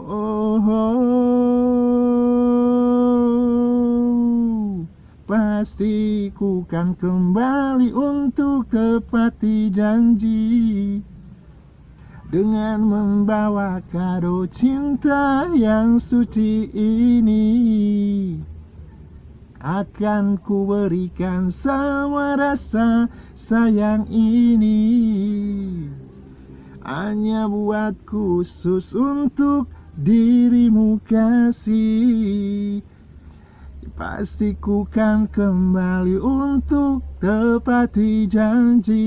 Oh, pasti ku kan kembali untuk tepati janji. Dengan membawa kado cinta yang suci ini akan ku berikan semua rasa sayang ini. Hanya buat khusus untuk dirimu kasih. Pasti ku kan kembali untuk tepati janji